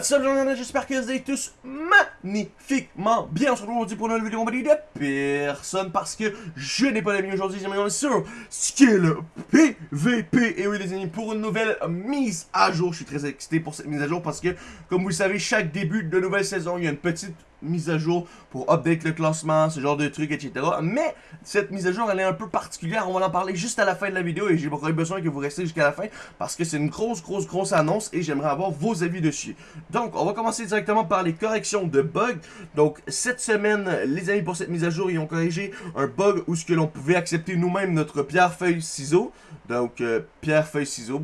What's up, gens, j'espère que vous allez tous magnifiquement bien. On se retrouve aujourd'hui pour une nouvelle vidéo en de personne parce que je n'ai pas d'amis aujourd'hui. J'ai sur Skill PVP. Et oui, les amis, pour une nouvelle mise à jour. Je suis très excité pour cette mise à jour parce que, comme vous le savez, chaque début de nouvelle saison, il y a une petite mise à jour pour update le classement, ce genre de trucs, etc. Mais cette mise à jour, elle est un peu particulière. On va en parler juste à la fin de la vidéo et j'ai besoin que vous restiez jusqu'à la fin parce que c'est une grosse, grosse, grosse annonce et j'aimerais avoir vos avis dessus. Donc, on va commencer directement par les corrections de bugs. Donc, cette semaine, les amis, pour cette mise à jour, ils ont corrigé un bug où ce que l'on pouvait accepter nous-mêmes notre pierre, feuille, ciseaux. Donc, euh, pierre, feuille, ciseaux,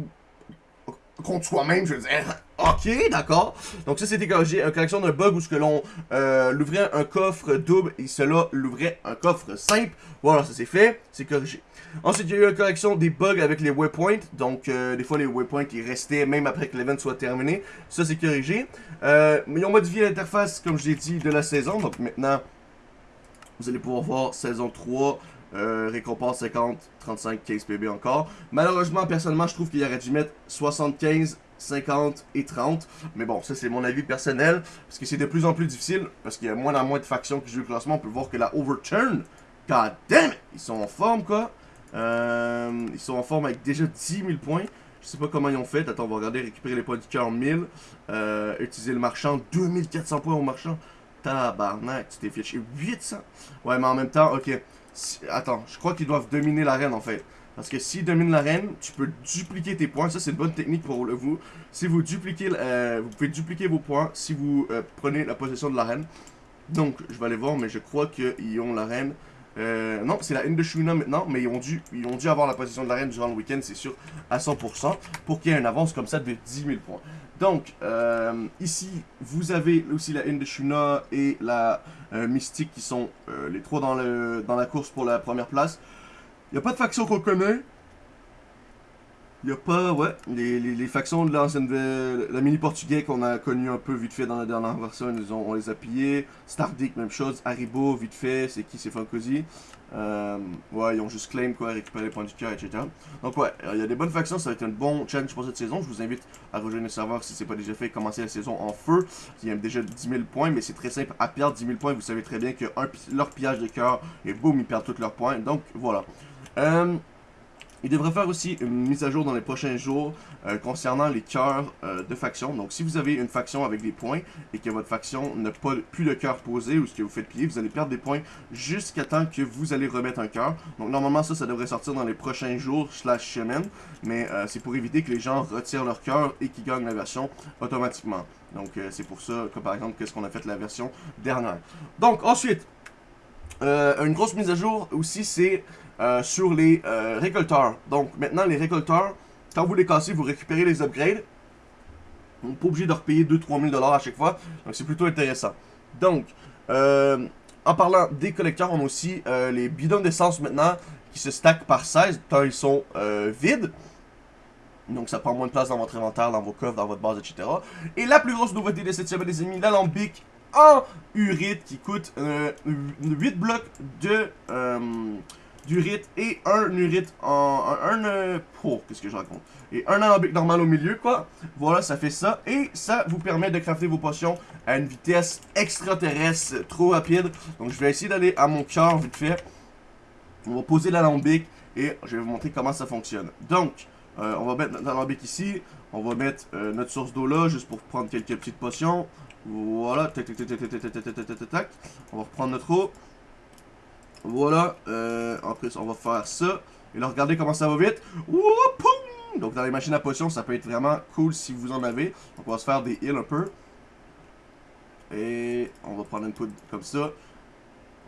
contre soi-même, je veux dire. Ok, d'accord. Donc ça, c'était corrigé. Une correction d'un bug où ce que l'on euh, l'ouvrait un coffre double et cela l'ouvrait un coffre simple. Voilà, ça c'est fait. C'est corrigé. Ensuite, il y a eu une correction des bugs avec les waypoints. Donc, euh, des fois, les waypoints, ils restaient même après que l'event soit terminé. Ça, c'est corrigé. Euh, mais ils ont modifié l'interface, comme je l'ai dit, de la saison. Donc, maintenant, vous allez pouvoir voir saison 3, euh, récompense 50, 35, 15 PB encore. Malheureusement, personnellement, je trouve qu'il aurait dû mettre 75, 50 et 30. Mais bon, ça c'est mon avis personnel. Parce que c'est de plus en plus difficile. Parce qu'il y a moins en moins de factions qui jouent le classement. On peut voir que la Overturn, god damn it, ils sont en forme quoi. Euh, ils sont en forme avec déjà 10 000 points. Je sais pas comment ils ont fait. Attends, on va regarder, récupérer les points du cœur 1000. Euh, utiliser le marchand, 2400 points au marchand. Tabarnak, tu t'es fiché 800. Ouais, mais en même temps, ok. Attends, je crois qu'ils doivent dominer l'arène en fait. Parce que s'ils dominent l'arène, tu peux dupliquer tes points. Ça, c'est une bonne technique pour vous. Si vous dupliquez, euh, vous pouvez dupliquer vos points si vous euh, prenez la possession de l'arène. Donc, je vais aller voir, mais je crois qu'ils ont l'arène. Euh, non, c'est la Indochina maintenant, mais ils ont, dû, ils ont dû avoir la position de l'arène durant le week-end, c'est sûr, à 100%, pour qu'il y ait une avance comme ça de 10 000 points. Donc, euh, ici, vous avez aussi la Indochina et la euh, Mystique qui sont les trois dans, le, dans la course pour la première place. Il n'y a pas de faction qu'on connaît, il a pas, ouais, les, les, factions de l'ancienne, la mini portugais qu'on a connu un peu vite fait dans la dernière version, ils ont, on les a pillés. Stardick, même chose. Haribo, vite fait, c'est qui, c'est Funkozy. Euh, ouais, ils ont juste claim, quoi, récupérer les points du cœur, etc. Donc ouais, il y a des bonnes factions, ça va être un bon challenge pour cette saison. Je vous invite à rejoindre le serveur si c'est pas déjà fait, commencer la saison en feu. Il y a déjà 10 000 points, mais c'est très simple à perdre 10 000 points. Vous savez très bien que leur pillage de cœur, et boum, ils perdent tous leurs points. Donc voilà. Euh, il devrait faire aussi une mise à jour dans les prochains jours euh, concernant les cœurs euh, de faction. Donc si vous avez une faction avec des points et que votre faction n'a pas plus de cœur posé ou ce que vous faites plier, vous allez perdre des points jusqu'à temps que vous allez remettre un cœur. Donc normalement ça, ça devrait sortir dans les prochains jours slash semaines. Mais euh, c'est pour éviter que les gens retirent leur cœur et qu'ils gagnent la version automatiquement. Donc c'est pour ça que par exemple qu'est-ce qu'on a fait la version dernière. Donc ensuite, une grosse mise à jour aussi c'est euh, sur les euh, récolteurs. Donc maintenant, les récolteurs, quand vous les cassez, vous récupérez les upgrades. On pas obligé de repayer 2-3 000 à chaque fois. Donc c'est plutôt intéressant. Donc, euh, en parlant des collecteurs, on a aussi les bidons d'essence maintenant qui se stackent par 16 quand ils sont vides. Donc ça prend moins de place dans votre inventaire, dans vos coffres, dans votre base, etc. Et la plus grosse nouveauté de cette semaine, les amis, l'alambic en urite qui coûte 8 blocs de d'urite et un urite en... un... oh, qu'est-ce que je raconte Et un alambic normal au milieu, quoi. Voilà, ça fait ça. Et ça vous permet de crafter vos potions à une vitesse extraterrestre trop rapide. Donc je vais essayer d'aller à mon cœur vite fait. On va poser l'alambic et je vais vous montrer comment ça fonctionne. Donc, euh, on va mettre notre alambic ici. On va mettre euh, notre source d'eau là, juste pour prendre quelques petites potions. Voilà, tac, tac, tac, tac, tac, tac, tac, tac, tac. On va reprendre notre eau. Voilà. Euh, en plus, on va faire ça. Et là, regardez comment ça va vite. Donc, dans les machines à potions, ça peut être vraiment cool si vous en avez. Donc, on va se faire des heals un peu. Et on va prendre une poudre comme ça.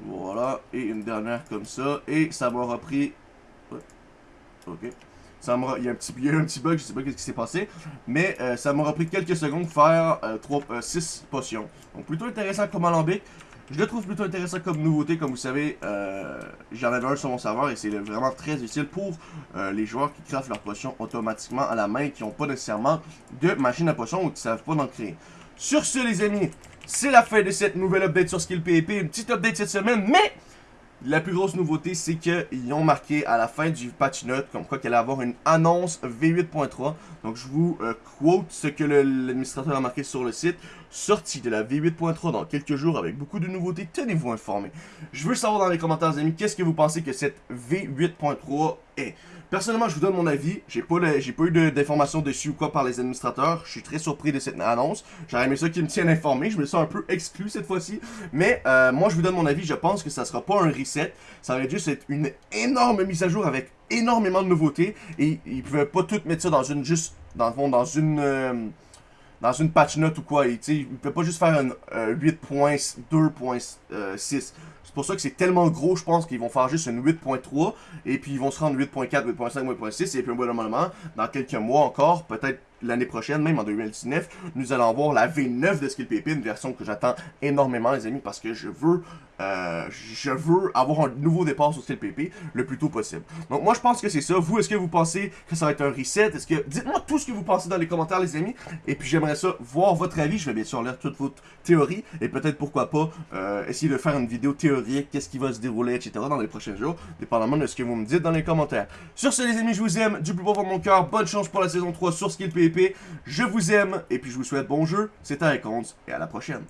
Voilà. Et une dernière comme ça. Et ça m'aura pris... Ok. Ça il, y a un petit, un petit bug, je sais pas ce qui s'est passé. Mais euh, ça m'aura pris quelques secondes de faire euh, 3, 6 euh, potions. Donc plutôt intéressant comme alambic. Je le trouve plutôt intéressant comme nouveauté, comme vous savez, euh, j'en avais un sur mon serveur et c'est vraiment très utile pour euh, les joueurs qui craftent leurs potions automatiquement à la main et qui n'ont pas nécessairement de machine à potions ou qui ne savent pas d'en créer. Sur ce les amis, c'est la fin de cette nouvelle update sur Skill PvP, une petite update cette semaine, mais la plus grosse nouveauté, c'est qu'ils ont marqué à la fin du patch note comme quoi qu'il allait avoir une annonce V8.3. Donc je vous euh, quote ce que l'administrateur a marqué sur le site. Sortie de la V8.3 dans quelques jours avec beaucoup de nouveautés, tenez-vous informés. Je veux savoir dans les commentaires, les amis, qu'est-ce que vous pensez que cette V8.3 Personnellement, je vous donne mon avis. J'ai pas, pas eu d'informations dessus ou quoi par les administrateurs. Je suis très surpris de cette annonce. J'aurais aimé ça qu'ils me tiennent informé. Je me sens un peu exclu cette fois-ci. Mais euh, moi, je vous donne mon avis. Je pense que ça sera pas un reset. Ça va juste être une énorme mise à jour avec énormément de nouveautés. Et ils pouvaient pas tout mettre ça dans une juste dans le fond dans une euh, dans une patch note ou quoi. Ils ne peuvent pas juste faire un 8.2.6. Euh, c'est pour ça que c'est tellement gros, je pense qu'ils vont faire juste une 8.3 et puis ils vont se rendre 8.4, 8.5, 8.6 et puis un bon moment, dans quelques mois encore, peut-être l'année prochaine, même en 2019, nous allons avoir la V9 de Skill une version que j'attends énormément, les amis, parce que je veux, euh, je veux avoir un nouveau départ sur Skill le plus tôt possible. Donc moi, je pense que c'est ça. Vous, est-ce que vous pensez que ça va être un reset? Est-ce que... Dites-moi tout ce que vous pensez dans les commentaires, les amis, et puis j'aimerais ça, voir votre avis. Je vais bien sûr lire toutes vos théories, et peut-être, pourquoi pas, euh, essayer de faire une vidéo théorique, qu'est-ce qui va se dérouler, etc. dans les prochains jours, dépendamment de ce que vous me dites dans les commentaires. Sur ce, les amis, je vous aime, du plus profond de mon cœur, bonne chance pour la saison 3 sur Je vous aime et puis je vous souhaite bon jeu. C'était Icons et à la prochaine.